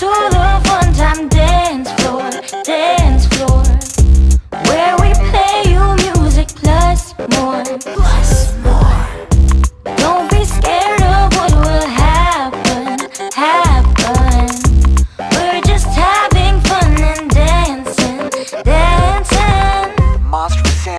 to the full-time dance floor, dance floor. Where we play you music plus more, plus more.